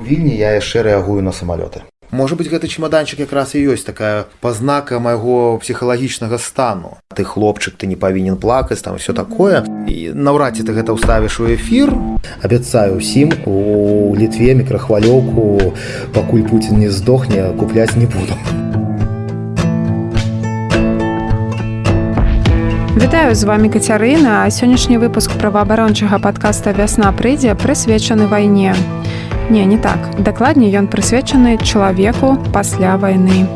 у вільні я яшчэ рэагую на самалёты. Можа быть гэты чемаданчык якраз і ёсць такая пазнака майго псіхалагічнага стану. Ты хлопчык ты не павінен плакаць там все такое. І наўрад ці ты гэта ўставіш у эфір. Абяцаю ўсім у літве мікрахвалёўку пакуль Пуін не здохне купляць не буду. Вітаю з вами кацярына. А сённяшні выпуск праваабарончага падкаста вясна прыйдзе прысвечаны вайне. Не, не так. Дакладней ён прысвечаны чалавеку пасля вайны.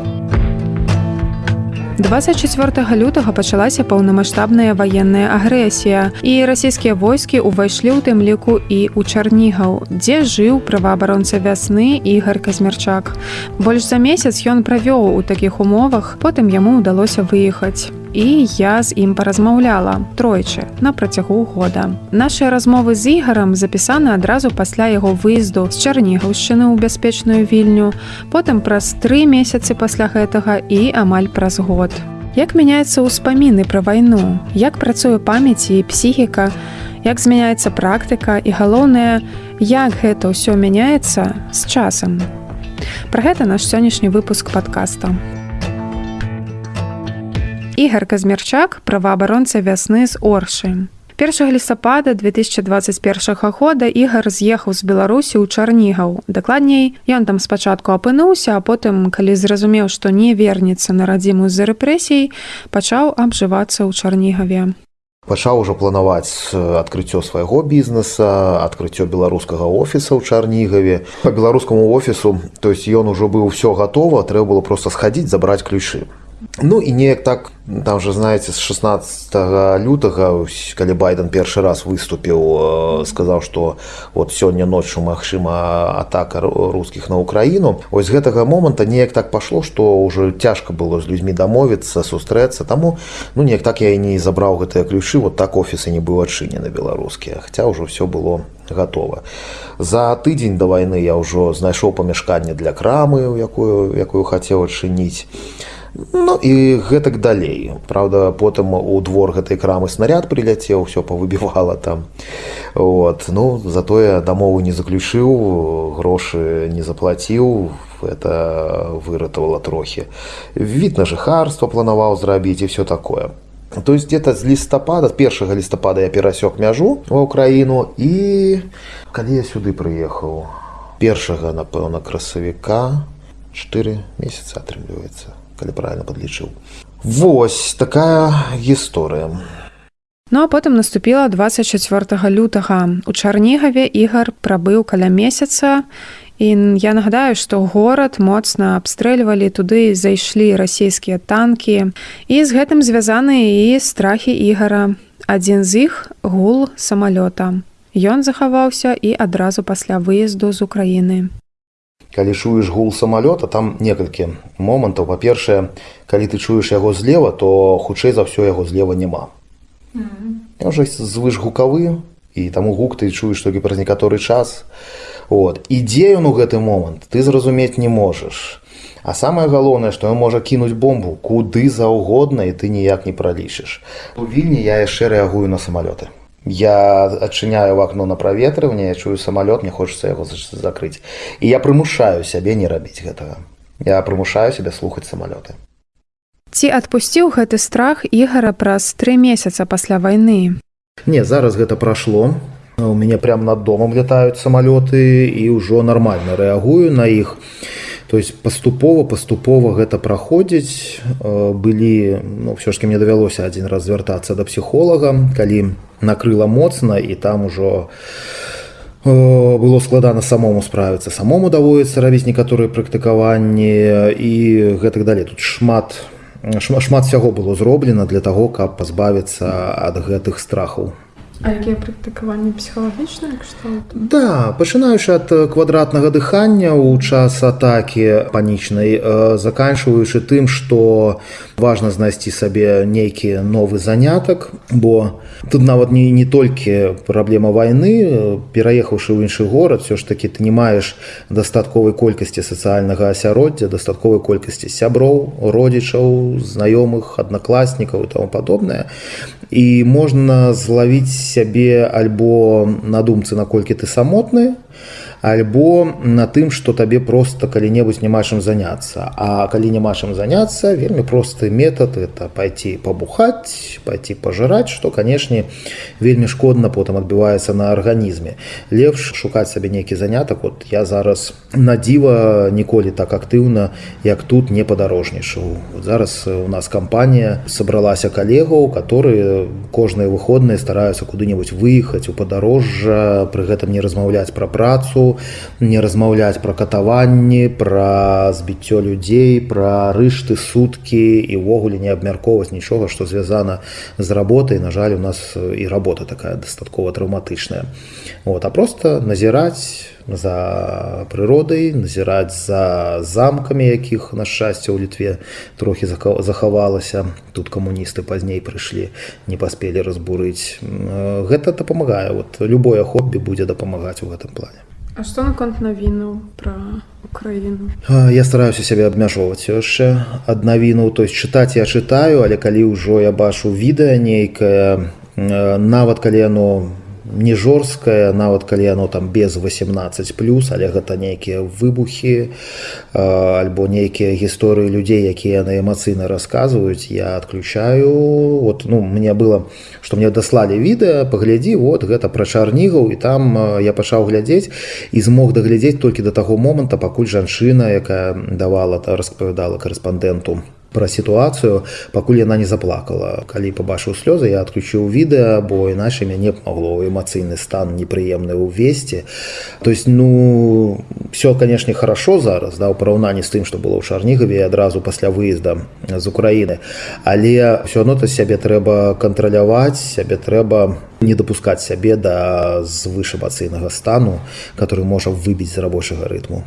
24 лютага пачалася паўнамасштабная ваенная агрэсія і расійскія войскі ўвайшлі ў тым ліку і ў чарнігаў дзе жыў праваабаронца вясны ігар казмерчак больш за месяц ён правёў у такіх умовах потым яму ўдалося выехаць і я з ім паразмаўляла тройчы на працягу года. Нашыя размовы з ігарам запісаны адразу пасля яго выезду з чарнігаўшчыны ў бяспечную вільню, потым праз тры месяцы пасля гэтага і амаль праз год. Як мяняецца ўспаміны пра вайну, як працуе памяці і псіхіка, як змяняецца практыка і галоўнае, як гэта ўсё мяняецца з часам. Пра гэта наш сённяшні выпуск падкаста. Ігар Казмерчак, праваабаронца вясны з Оршы. 1 лістапада 2021 года ігар з'ехаў з беларусі ў чарнігаў. Дакладней ён там спачатку апынуўся а потым калі зразумеў што не вернецца на радзіму з-за рэпрэсій пачаў абжывацца ў чарнігаве. Пачаў ужо планаваць адкрыццё свайго бізнеса адкрыццё беларускага офіса ў чарнігаве. По беларускаму офісу то есть ён ужо быў все гатова трэба было просто схадзіць забраць ключы Ну і неяк так там же знаете з 16 лютага калі байден першы раз выступіў сказаў что вот сёння ноччу магчыма атака рускіх на украіну. Ось гэтага моманта неяк так пашло что уже цяжка было з людзьмі дамовіцца сустрэцца. Таму ну неяк так я і не забраў гэтыя ключы вот так офісы не быў адчынены беларускія хаця ўжо все было готова за тыдзень да вайны я ўжо знайшоў памяшканне для крамы якую якую хацеў адчыніць Ну і гэтак далей. Праўда потым у двор гэтай крамы снаряд прыляцеў все павыбівала там. Вот. ну затое дамову не заключыў грошы не заплаціў это выратавала трохі. Від на жыхарства планаваў зрабіць і все такое. То есть где-то з лістапада першага лістапада я перасёк мяжу ва ўкраіну і калі я сюды прыехаў першага напэўна красавіка 4 месяца атрымліваецца калі правильно подлічыў Вось такая гісторыя Ну а потым наступіла 24 лютага у чарнігаве ігар прабыў каля месяца і я нагадаю што горад моцна абстрэльвалі туды зайшлі расійскія танкі і з гэтым звязаны і страхі ігара адзін з іх гул самалёта Ён захаваўся і адразу пасля выезду з Украіны калі чуеш гул самалёта там некалькі момантаў. Па-першае калі ты чуеш яго злева то хутчэй за ўсё яго злева няма. Уже звыш гукавы і таму гук ты чуеш толькі праз некаторы час. От. Ідзе ён у гэты момант ты зразумець не можаш. А самае галоўнае што ён можа кінуць бомбу куды заўгодна і ты ніяк не пралічыш. У вільні я яшчэ рэагую на самалёты я адчыняю акно на праветрыванне я чую самалёт мне хочется яго закрыць і я прымушаю сябе не рабіць гэтага я прымушаю себе слухаць самалёты ці адпусціў гэты страх ігара праз тры месяца пасля вайны не зараз гэта прайшло у мяне прям над домам летаюць самалёты і ўжо нармальна рэагую на іх то есть паступова паступова гэта праходзіць. Былі ну, все ж таки мне давялося адзін раз звяртацца да псіхолага калі накрыла моцна і там ужо было складана самому справіцца. Самому даводіцца рабіць некаторыя практыкаванні і гэтак далей. Тут шмат шмат шмат сяго было зроблена для таго каб пазбавіцца ад гэтых страхаў А якія практыкаванні псіхалагічныя Да пачынаючы ад квадратнага дыхання ў час атакі панічнай заканчваючы тым што важна знайсці сабе нейкі новы занятак бо тут нават не не толькі праблема вайны пераехаўшы ў іншы горад все ж таки ты не маеш дастатковай колькасці сацыяльнага асяроддзя дастатковай колькасці сяброў родзічаў знаёмых аднакласнікаў і тому падобнае і можна злавіць сябе альбо на думцы наколькі ты самотны альбо на тым что табе просто калі-небудзь няма чым заняться а калі няма чым заняться вельмі просты метод это пойти побухать пойти пожирать что канешне вельмі шкодна потым адбываецца на арганізме. Лепш шукаць сабе нейкі занятак. Вот я зараз на дзіва ніколі так актыўна як тут не падарожнічаў. Зараз у нас кампанія сабралася калегаў которые кожныя выходныя стараюцца куды-небудзь выехаць у падарожжа пры гэтым не размаўляць пра працу не размаўляць пра катаванні пра збіццё людзей пра рышты суткі і ўвогуле не абмяркоўваць нічога што звязана з работай. На жаль у нас і работа такая дастаткова траўматычная вот а просто назіраць за прыродай назіраць за замкамі якіх на шчасце ў літве трохі захавалася. Тут камуністы пазней прыйшлі не паспелі разбурыць. Гэта дапамагае. Вот любое хоббі будзе дапамагаць у гэтым плане А што наконт навіну пра Украіну я стараюся сябе абмяжоўваць яшчэ ад навіну то есть чытаць я чытаю але калі ўжо я бачу відэа нейкае нават калі яно не жорсткае нават калі яно там без 18 плюс але гэта нейкія выбухі альбо нейкія гісторыі людзей якія яны эмацыйна расказваюць я адключаю. Вот ну мне было что мне даслалі відэа паглядзі вот гэта пра чарнігаў і там я пачаў глядзець і змог даглядзець толькі да таго моманта пакуль жанчына якая давала та распавядала корэспандэнту пра сітуацыю пакуль яна не заплакала. Калі пабачыў слёзы я адключыў відэа бо іначай мяне б магло эмацыйны стан непрыемны ўвесці. То есть ну все канешне хорошо зараз да ў параўнанні з тым што было ў чарнігаве адразу пасля выезда з Украіны. Але все одно то сябе трэба кантраляваць сябе трэба не дапускаць сябе да звышэмацыйнага стану который можа выбіць з рабочага рытму.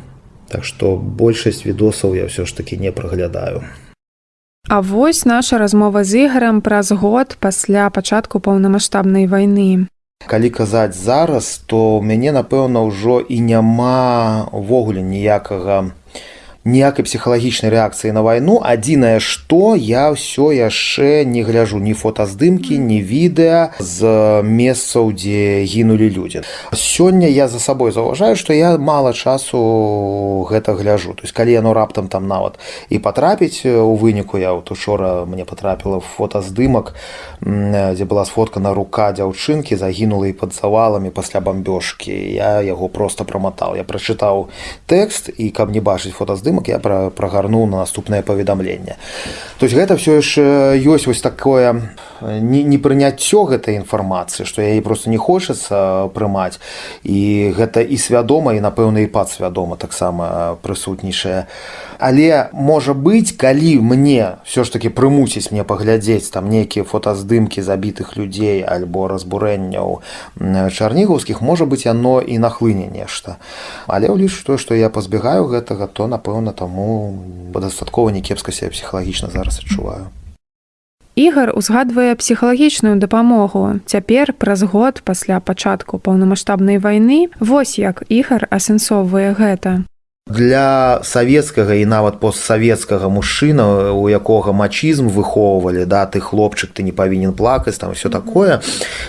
Так што большасць відосаў я ўсё ж таки не праглядаю. А вось наша размова з ігарам праз год пасля пачатку паўнамасштабнай вайны. Калі казаць зараз, то мяне напэўна ўжо і няма ўвогуле ніякага ніякай псіхалагічнай рэакцыі на вайну. Адзінае што я ўсё яшчэ не гляжу ні фотаздымкі ні відэа з месцаў дзе гінулі людзі. Сёння я за сабой заўважаю што я мала часу гэта гляжу то есть калі яно раптам там нават і патрапіць у выніку я вот учора мне потрапіла фотаздымак дзе была сфоткана рука дзяўчынкі загінула і пад заваламі пасля бамбёжкі. Я яго просто праматаў я прачытаў тэкст і каб не бачыць фотаздым здымак я пра, прагарнуў на наступнае паведамленне. То есть гэта все яшчэ ёсць вось такое не, не прыняццё гэтай інфармацыі што яе просто не хочацца прымаць. І гэта і свядома і напэўна і падсвядома таксама прысутнейшая але можа быць калі мне все ж таки прымусіць мне паглядзець там нейкія фотаздымкі забітых людзей альбо разбурэнняў чарнігаўскіх можа быць яно і нахлыне нешта. Але ўліч тое што я пазбегаю гэтага то напэўна таму дастаткова някепска себе псіхалагічна зараз адчуваю. Ігар узгадвае псіхалагічную дапамогу. Цяпер праз год пасля пачатку паўнамасштабнай вайны вось як ігар асэнсоўвае гэта для савецкага і нават постсавецкага мужчына у якога мачызм выхоўвалі да ты хлопчык ты не павінен плакаць там все такое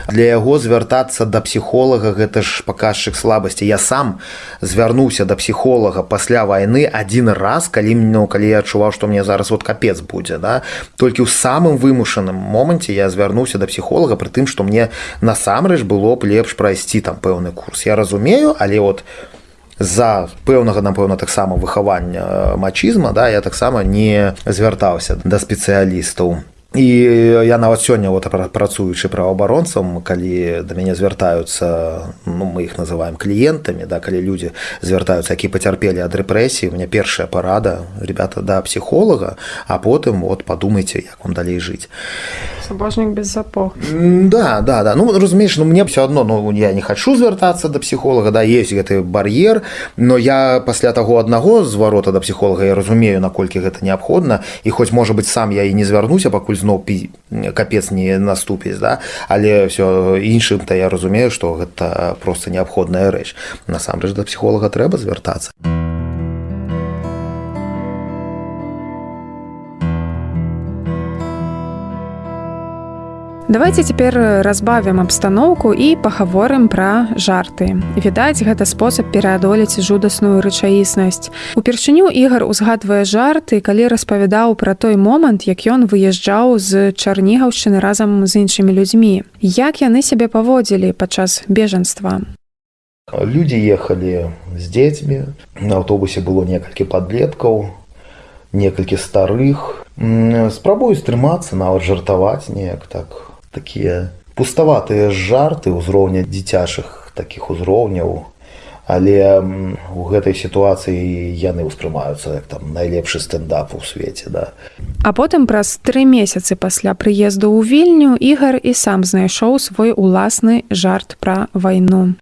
для яго звяртацца да псіхолага гэта ж паказчык слабасці. Я сам звярнуўся да псіхолага пасля вайны адзін раз калі ну калі я адчуваў што мне зараз вот капец будзе да. Толькі ў самым вымушаным моманце я звярнуўся да псіхолага пры тым што мне насамрэч было б лепш прайсці там пэўны курс. Я разумею але вот у з-за пэўнага напэўна таксама выхавання мачызма да я таксама не звяртаўся да спецыялістаў. І я нават сёння вот працуючы праваабаронцам калі да мяне звяртаюцца ну мы іх называем кліентамі да калі людзі звяртаюцца які пацярпелі ад рэпрэсіі у меня першая парада ребята да псіхолага а потым вот падумайце як вам далей жыць сабожнік без запох да да да. Ну разумееш ну мне все одно ну я не хочу звяртацца да псіхолага да есть гэты бар'ер но я пасля таго аднаго зварота да псіхолага я разумею наколькі гэта неабходна і хоць можа быть сам я і не звярнуся пакуль зноў пі капец не наступіць да але все іншым то я разумею что гэта просто неабходная рэч. Насамрэч да псіхолага трэба звяртацца. а Давайте цяпер разбавім абстаноўку і пагаворым пра жарты. Відаць, гэта спосаб пераадолець жудасную рэчаіснасць. Упершыню ігар узгадвае жарты, калі распавядаў пра той момант, як ён выязджаў з чарнігаўшчыны разам з іншымі людзьмі. Як яны сябе паводзілі падчас бежанства. Людзі ехалі з дзецьмі. На аўтобусе было некалькі падлеткаў, некалькі старых. Спрабую стрымацца, нават жартаваць неяк так. Такія пуставатыя жарты ўзроўня дзіцячых такіх узроўняў. Але у гэтай сітуацыі яны ўспрымаюцца як там найлепшы стендап у свеце. Да. А потым праз тры месяцы пасля прыезду ў вільню ігар і сам знайшоў свой уласны жарт пра вайну.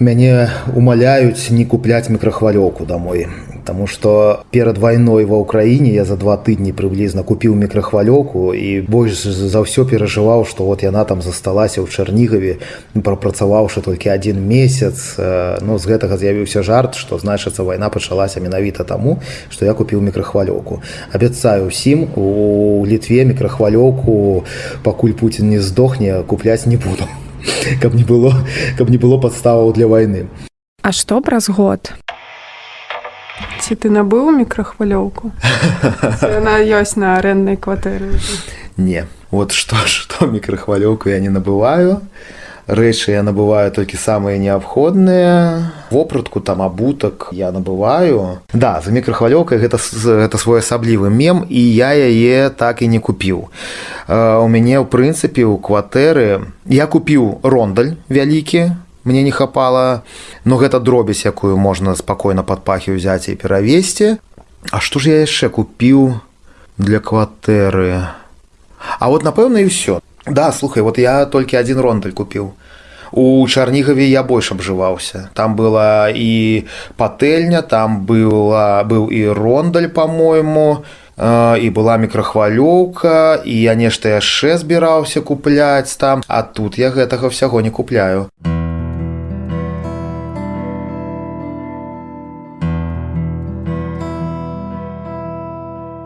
Мяне умаляюць не купляць мікрахвалёўку домой. Таму што перад вайной ва ўкраіне я за два тыдні прыблізна купіў мікрахвалёўку і больш за ўсё перажываў, што вот яна там засталася ў чарнігаве, прапрацаваўшы толькі адзін месяц. Ну з гэтага з'явіўся жарт, што значыцца вайна пачалася менавіта таму, што я купіў мікрахвалёўку. Абяцаю ўсім у літве мікрахвалёўку, пакуль Пуін не здохне, купляць не буду каб не было каб не было падставаў для вайны А што праз год ці ты набыў мікрахвалёўку яна ёсць на аренднай кватэры не вот што што мікрахвалёўку я не набываю рэчы я набываю толькі самыя неабходныя вопратку там абутак я набываю да за мікрахвалёўкай гэта гэта своеасаблівы мем і я яе так і не купіў у мяне ў прынцыпе ў кватэры я купіў рондаль вялікі мне не хапала но гэта дробязь якую можна спакойна пад пахі ўзяць і перавесці. А што ж я яшчэ купіў для кватэры? А вот напэўна і ўсё. Да слухай вот я толькі адзін рондаль купіў. У чарнігаве я больш абжываўся. Там была і патэльня там была быў і рондаль по-мойму і была мікрахвалёўка і я нешта яшчэ збіраўся купляць там а тут я гэтага ўсяго не купляю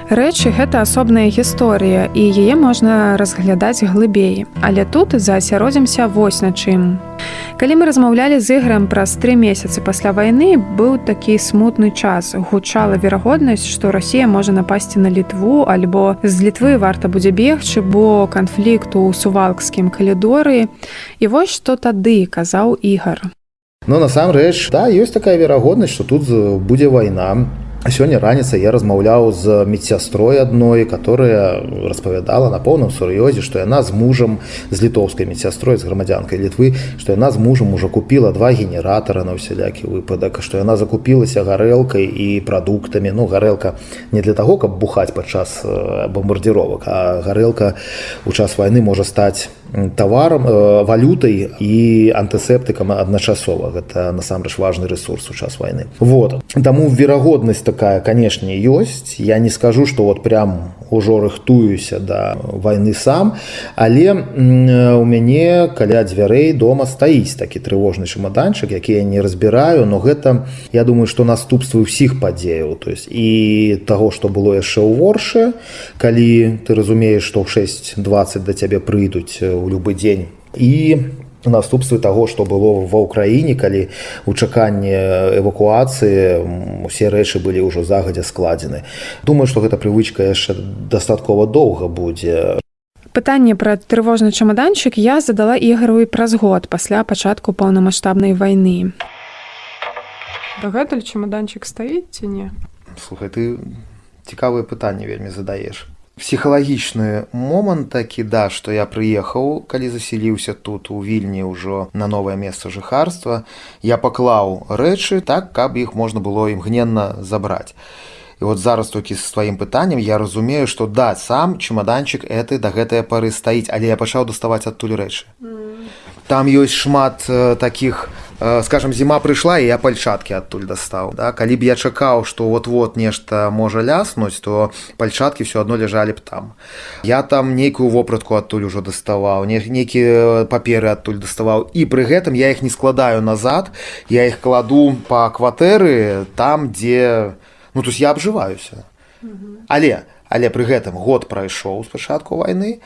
Рэчы гэта асобная гісторыя і яе можна разглядаць глыбей. Але тут заасяродзімся вось на чым. Калі мы размаўлялі з іграм праз тры месяцы пасля вайны быў такі смутны час. гучала верагоднасць, што Расія можа напасці на літву альбо з літвы варта будзе бегчы, бо канфлікту ў сувалкскім калідоры. І вось што тады казаў ігар. Ну насамрэч да ёсць такая верагоднасць, што тут будзе вайна сёння раніцай я размаўляў з медсястрой адной которая распавядала на поўным сур'ёзе што яна з мужам з літоўскай медсястрой з грамадзянкай літвы што яна з мужам ужо купіла два генератара на ўсялякі выпадак што яна закупілася гарэлкай і прадуктамі. Ну гарэлка не для таго каб бухаць падчас бомбардзіровак а гарэлка у час вайны можа стаць таварам валютай і антысептыкам адначасова гэта насамрэч важны ресурс у час вайны вот. Таму верагоднасць такая канешне ёсць я не скажу что вот прям ужо рыхтуюся да войны сам але у мяне каля дзвярэй дома стаіць такі трывожны чамаданчык які я не разбіраю но гэта я думаю что наступствы ўсіх падзеяў. То есть і таго что было яшчэ ў ворше калі ты разумееш что ў 620 да цябе прыйдуць у любы дзень. І наступствы таго што было ва ўкраіне калі у чаканні эвакуацыі усе рэчы былі ўжо загадзя складзены. Думаю што гэта прывычка яшчэ дастаткова доўга будзе. Пытанне пра трывожны чамаданчык я задала ігару і праз год пасля пачатку паўнамасштабнай вайны. Дагэтуль чамаданчык стаіць ці не? Слухай ты цікавыя пытанні вельмі задаеш псіхалагічны момант такі да што я прыехаў калі заселіўся тут у вільні ўжо на новае месца жыхарства я паклаў рэчы так каб іх можна было імгненна забраць. І вот зараз толькі з сваім пытаннем я разумею што да сам чемаданчык эты да гэтыя пары стаіць але я пачаў даставаць адтуль рэчы там ёсць шмат э, таких у скажем зіма прыйшла і я пальчаткі адтуль дастаў да? калі б я чакаў што вот-вот нешта можа ляснуць то пальчаткі все адно ляжалі б там. Я там нейкую вопратку адтуль ужо даставаў не нейкія паперы адтуль даставаў. І пры гэтым я іх не складаю назад я іх кладу па кватэры там дзе ну есть я абжываюся. Але але пры гэтым год прайшоў спачатку вайны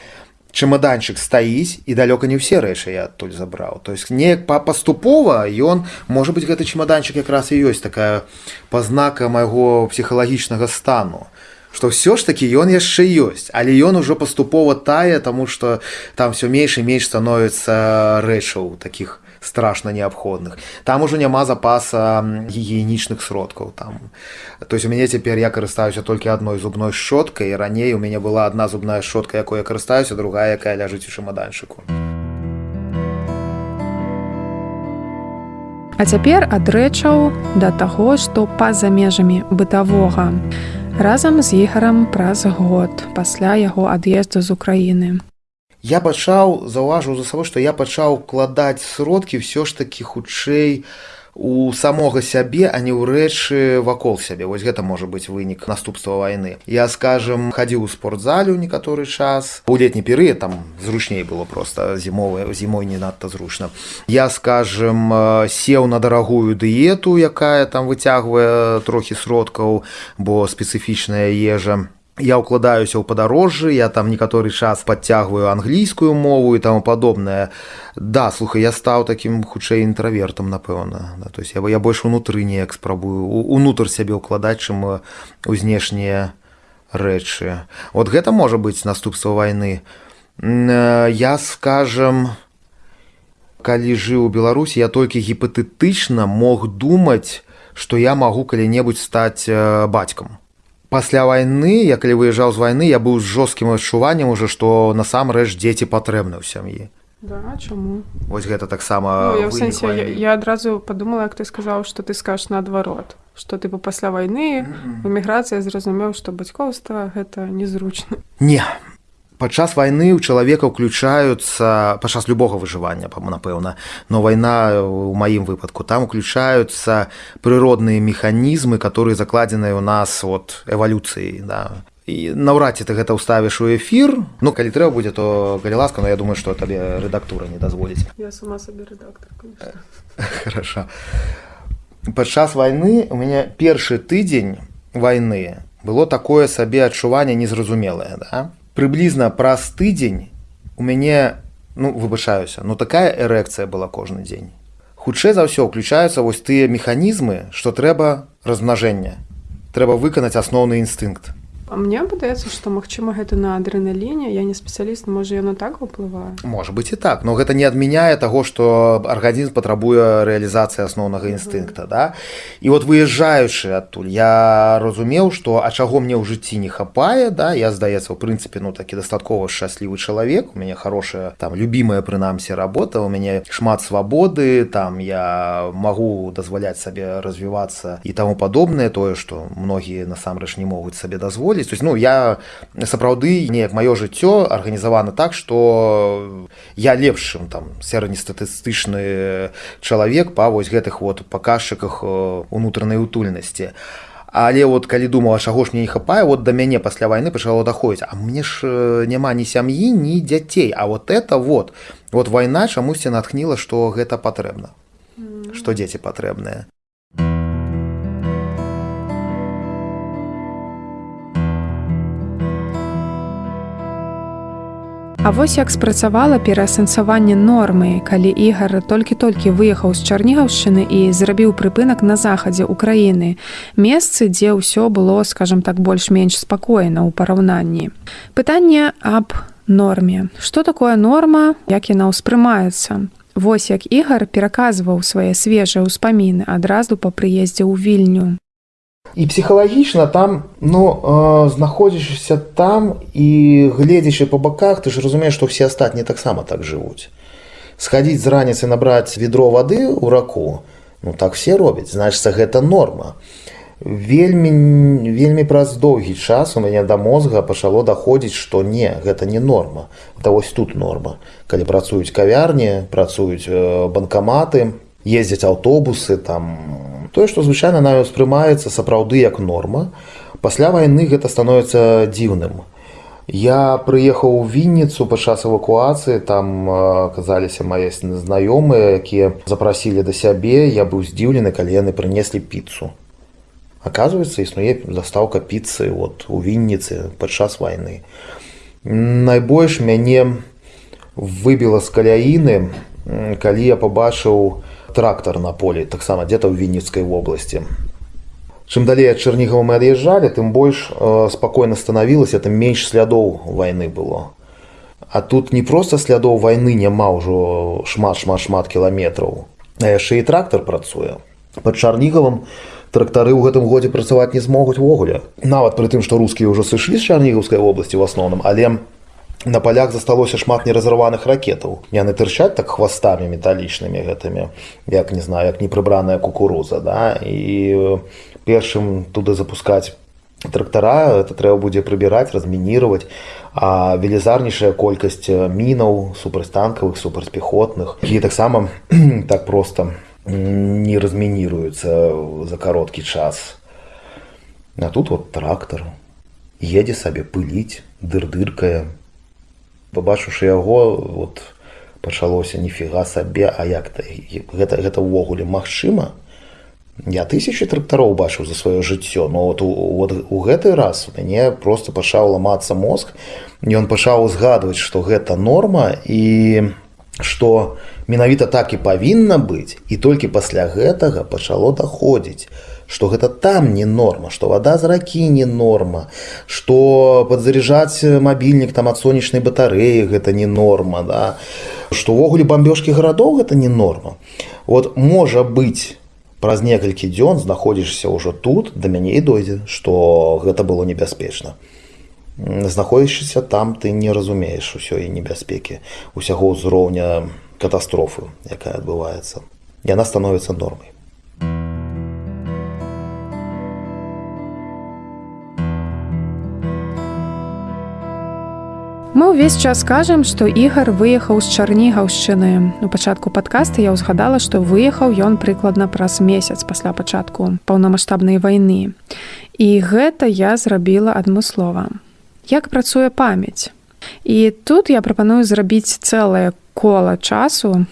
чемаданчык стаіць і далёка не ўсе рэчы я адтуль забраў то есть неяк па паступова ён можа быть гэты чемаданчык якраз і ёсць такая пазнака майго псіхалагічнага стану што ўсё ж такі ён яшчэ ёсць але ён ужо паступова тае таму што там все менш і менш становіцца рэчаў таких страшна неабходных там ужо няма запаса гігіенічных сродкаў там. То есть у мяне цяпер я карыстаюся толькі адной зубной шчоткай раней у мяне была одна зубная шчотка якой я карыстаюся другая якая ляжыць у чамаданчыку А цяпер ад рэчаў да таго што па-за межамі бытавога разам з ігарам праз год пасля яго ад'езду з Украіны я пачаў заўважыў за сабой што я пачаў укладаць сродкі ўсё ж такі хутчэй у самога сябе а не ў рэчы вакол сябе. Вось гэта можа быць вынік наступства вайны. Я скажем хадзіў у спортзалю некаторы час. У летні перыяд там зручней было просто зімовая зімой не надта зручна. Я скажем сеў на дарагую дыету якая там выцягвае трохі сродкаў бо спецыфічная ежа я ўкладаюся ў падарожжы я там некаторы час подцягваю англійскую мову і таму падобнае. Да слухай я стаў такім хутчэй інтравертам напэўна. Да, то есть я я больш унутры неяк спрабую унутр сябе ўкладаць чым у знешнія рэчы. Вот гэта можа быць наступства вайны. Я скажем калі жыў у беларусі я толькі гіпатэтычна мог думаць што я магу калі-небудзь стаць бацькам пасля вайны я калі выязджаў з вайны я быў з жорсткім адчуваннем уже што насамрэч дзеці патрэбны ў сям'і да, чаму вось гэта таксама ну, я, я, я адразу падумала як ты сказаў што ты скажаш наадварот што ты бы пасля вайны эміграцыя зразумеў што бацькоўства гэта незручна не падчас вайны ў чалавека ўключаюцца падчас любога выжывання напэўна но вайна у маім выпадку там уключаюцца прыродныя механізмы которые закладзеныя ў нас от эвалюцыі да. І наўрад ці ты гэта ўставіш у эфір ну калі трэба будзе то калі ласка но я думаю што табе рэдактура не дазволіць. Хорошо. Падчас вайны у мяне першы тыдзень вайны было такое сабе адчуванне незразумелае да прыблізна праз тыдзень у мяне ну выбачаюся но такая эрэкцыя была кожны дзень хутчэй за ўсё ўключаюцца вось тыя механізмы што трэба размнажэння трэба выканаць асноўны інстынкт мне падаецца што магчыма гэта на адрэналіне я не спецыяліст можа яно так уплывае можа быть і так но гэта не адмяняе таго што арганізм патрабуе рэалізацыі асноўнага інстынкта да? І вот выязджаючы адтуль я разумеў што а чаго мне ў жыцці не хапае да я здаецца у прынцыпе ну такі дастаткова шчаслівы чалавек у мяне хорошая там любимая прынамсі работа у мяне шмат свабоды там я магу дазваляць сабе развівацца і таму падобнае тое што многія насамрэч не могуць сабе дазволіць выходзіць то есть ну я сапраўды неяк маё жыццё арганізавана так что я лепшым там сярэднестатыстычны чалавек па вось гэтых вот паказчыках унутранай утульнасці але вот калі думала чаго ж мне не хапае вот да мяне пасля вайны пачало даходзіць. А мне ж няма ні сям'і ні дзяцей. А вот это вот вот вайна чамусьці натхніла што гэта патрэбна што дзеці патрэбныя А вось як спрацавала пераасэнсаванне нормы, калі ігар толькі-толькі выехаў з чарнігаўшчыны і зрабіў прыпынак на захадзе ўкраіны. Месцы, дзе ўсё было, скажем так больш-менш спакойна ў параўнанні. Пытанне аб норме. Што такое норма, як яна ўспрымаецца? Вось як ігар пераказваў свае свежыя ўспаміны адразу па прыездзе ў вільню і псіхалагічна там ну э, знаходзішся там і гледзячы по баках ты ж разумееш што все астатнія таксама так жывуць схадзіць з раніцы набраць ведро вады ў раку ну так все робяць значыцца гэта норма. Вельмі вельмі праз доўгі час у мяне да мозга пачало даходзіць што не гэта не норма. Да вось тут норма. Калі працуюць кавярні працуюць банкаматы ездзяць аўтобусы там тое што звычайна на ўспрымаецца сапраўды як норма пасля вайны гэта становіцца дзіўным. Я прыехаў у вінніцу падчас эвакуацыі там аказаліся мае знаёмыя якія запрасілі да сябе я быў здзіўлены калі яны прынеслі піцу. Аказваецца існуе застаўка піцы вот у вінніцы падчас вайны. Найбольш мяне выбіла з каляіны калі я пабачыў трактар на полі таксама где-то ў вінніцкай вобласці чым далей ад чарнігава мы ад'язджалі тым больш э, спакойна станавілася тым менш слядоў вайны было. А тут не проста слядоў вайны няма ўжо шмат шмат шмат кіламетраў а яшчэ і трактар працуе. Пад чарнігавым трактары ў гэтым годзе працаваць не змогуць увогуле. Нават пры тым што рускія ўжо сышлі з чарнігаўскай вобласці в асноўным але на палях засталося шмат неразарваных ракетаў. Яны тырчаць так хвастамі металічнымі гэтымі як не знаю як непрыбраная кукуруза да? І э, першым туды запускаць трактара это трэба будзе прыбіраць размінировать а велізарнейшая колькасць э, мінаў супрацьтанкавых супрацьпехотных і таксама так просто не размініруюцца за кароткі час. А тут вот трактор едзе сабе пыліць дыр-дыркае пабачыўшы яго вот пачалося ніфіга сабе а як то гэта гэта ўвогуле магчыма? Я тысячи трактароў бачыў за сваё жыццё но вот у, вот у гэты раз у мяне просто пачаў ламацца мозг ён пачаў узгадваць што гэта норма і што менавіта так і павінна быць і толькі пасля гэтага пачало даходзіць што гэта там не норма што вада з ракі не норма што падзаряджаць мабільнік там ад сонечнай батарэі гэта не норма да. Што ўвогуле бамбёжкі гарадоў гэта не норма. Вот можа быць праз некалькі дзён знаходзішся ўжо тут да мяне і дойдзе што гэта было небяспечна. Знаходзячыся там ты не разумееш усёй небяспекі усяго ўзроўня катастрофы якая адбываецца. Яна становіцца нормай Мы ўвесь час кажам, што ігар выехаў з чарнігаўшчыны. У пачатку падкаста я ўзгадала, што выехаў ён прыкладна праз месяц пасля пачатку паўнамасштабнай вайны. І гэта я зрабіла адмыслова. Як працуе памяць? І тут я прапаную зрабіць цэлае кола часу.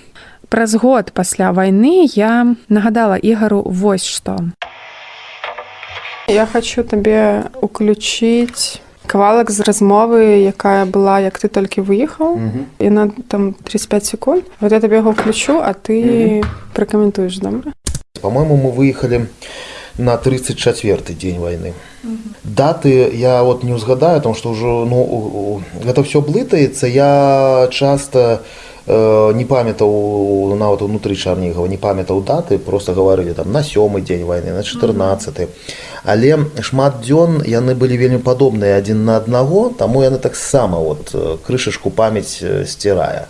Праз год пасля вайны я нагадала ігару вось што. Я хочу табе уключыць кавалак з размовы якая была як ты толькі выехаў. Яна там 35 секунд вот я табе яго включу а ты пракаментуеш добра? По-моему мы выехали на 34 дзень войны даты я вот не узгадаю там что ўжо ну у- у- гэта все блытаецца. Я часто э, не памятаў нават унутры чарнігава не памятаў даты просто гаварылі там на сёмы дзень войны на 14 але шмат дзён яны былі вельмі падобныя адзін на аднаго таму яны таксама вот э, крышачку памяць э, сцірае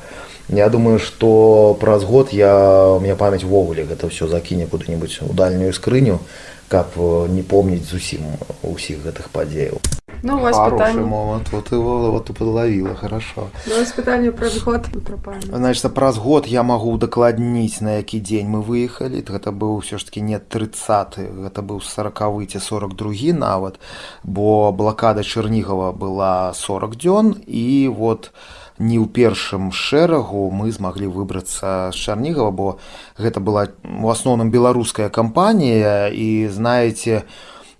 Я думаю, што праз год я у меня памяць увогуле гэта ўсё закіне куды-нибудь у дальнюю скрыню, каб э, не помніць зусім усіх гэтых падзеяў. Ну момент. Вот его вот ты подловила хорошо. Пытанне пра год значит праз год я магу удакладніць на які дзень мы выехалі гэта быў ўсё ж таки не 30 гэта быў сорокавы ці 42 нават бо блакада чарнігава была 40 дзён і вот не ў першым шэрагу мы змаглі выбрацца з чарнігава бо гэта была у асноўным беларуская кампанія. І знаете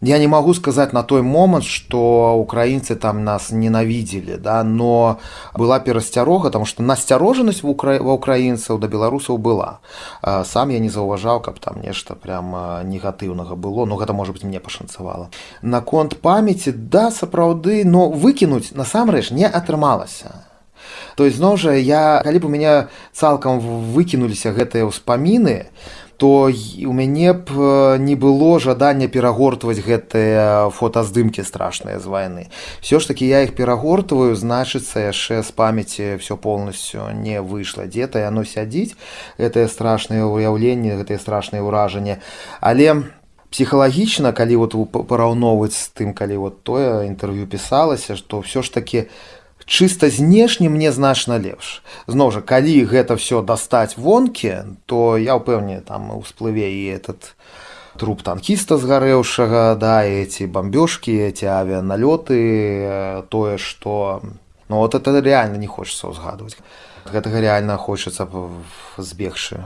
я не могу сказать на той момант что украінцы там нас ненавідзелі да но была перасцярога там что насцярожанасць ва украінцаў да беларусаў была. Сам я не заўважаў каб там нешта прям негатыўнага было но гэта можа быть мне пашанцавала наконт памяці да сапраўды но выкінуць насамрэч не атрымалася то есть зноў жа я калі б у мяне цалкам выкінуліся гэтыя ўспаміны то у мяне б э, не было жадання перагортваць гэтыя фотаздымкі страшныя з вайны. Все ж таки я іх перагортваю значыцца яшчэ з памяці все полностью не выйшла. Дзе-то яно сядзіць гэтае страшнае ўяўленне гэтыя страшныя ўражанні але псіхалагічна калі вот параўноўваць з тым калі вот тое інтэрв'ю пісалася што все ж таки чыста знешне мне значна лепш. Зноў жа калі гэта все дастаць вонкі то я ўпэўнены там усплыве і этот труп танкіста згарэўшага да эти бамбёжкі эти авіаналёты э, тое что ну вот это реально не хочется ўзгадваць. Гэтага реально хочется б збегчы.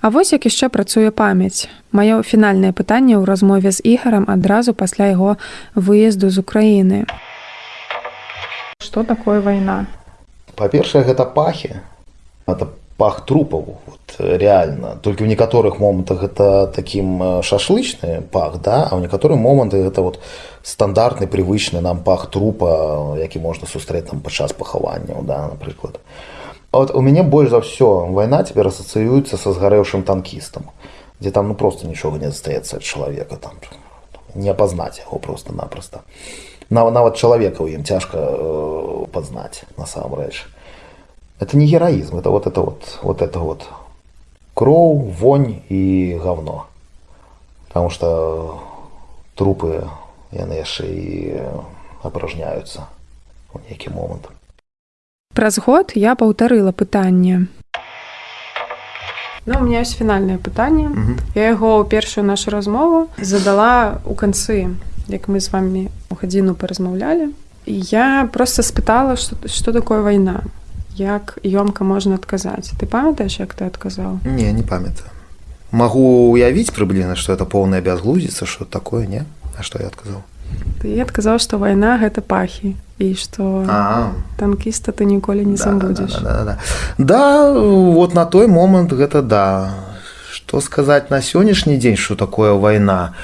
А вось як яшчэ працуе памяць. Маё фінальнае пытанне ў размове з ігарам адразу пасля яго выезду з Украіны Что такое вайна Па-першае, гэта пахі. Это пах трупаў вот, реально. Толькі ў некаторых момантах гэта такім э, шашлычны пах да? А ў некаторыя моманты гэта вот стандартны прывычны нам пах трупа які можна сустрэць там падчас пахаванняў да напрыклад. Вот у мяне больш за ўсё вайна цяпер асацыюецца са згарэўшым танкістам дзе там ну просто нічога не застаецца ад чалавека там не апазнаць яго просто-напросто нават нават чалавека ў ім цяжка э, пазнаць насамрэч это не героизм, это вот это вот, вот это вот кроў, вонь и говно. Потому что трупы, яны яшчэ і апражняюцца ў нейкі момант. Праз год я паўтарыла пытанне. Ну, у меня ёсць фінальнае пытанне. Мгм. Я яго ў першую нашу размову задала ў канцы, як мы з вами у гадзіну паразмаўлялі. Я просто спытала, што, што такое вайна як ёмка можна адказаць ты памятаеш як ты адказаў Не не памятаю. Магу уявіць прыблізна, што это поўная бязглуздзіца, што такое не, А што я адказаў. Ты адказаў што вайна гэта пахі і што А, танкіста ты ніколі не забудзеш Да, да, да, да. да, вот на той момант гэта да. Што сказаць на сённяшні дзень, што такое вайна.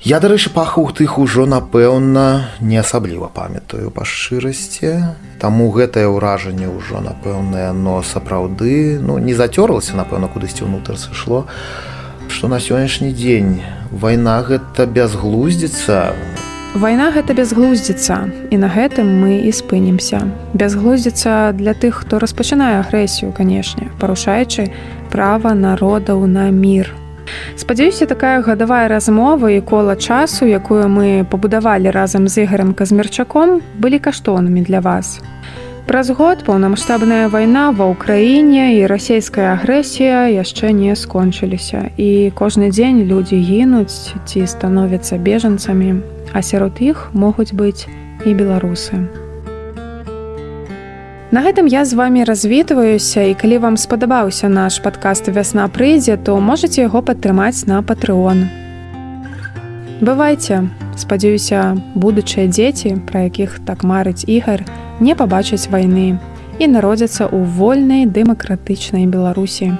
Я, дарэчы, пахаў тых ужо, напэўна, не асабліва памятаю па шчырасці. Таму гэтае ўражанне ўжо, напэўна, яно сапраўды ну, не зацёрлася, напэўна, кудысьці ўнутр сышло. Што на сённяшні дзень вайна гэта бязглуздзіца, Вайна гэта бязглуздзіца і на гэтым мы і спынімся. Бязглуздзіца для тых, хто распачынае агрэсію, канешне, парушаючы права народаў на мір. Спадзяюся, такая гадавая размова і кола часу, якую мы пабудавалі разам з ігарам казмерчаком, былі каштоўнымі для вас. Праз год паўнамасштабная вайна ва ўкраіне і расійская агрэсія яшчэ не скончыліся. І кожны дзень людзі гінуць ці становяцца бежанцамі, а сярод іх могуць быць і беларусы. На гэтым я з вами развітваюся і калі вам спадабаўся наш падкаст вясна прыйдзе, то можете яго падтрымаць на патрыон. Бывайце, спадзяюся, будучыя дзеці, пра якіх так марыць ігар, не пабачаць вайны і народзяцца ў вольнай дэмакратычнай Беларусі.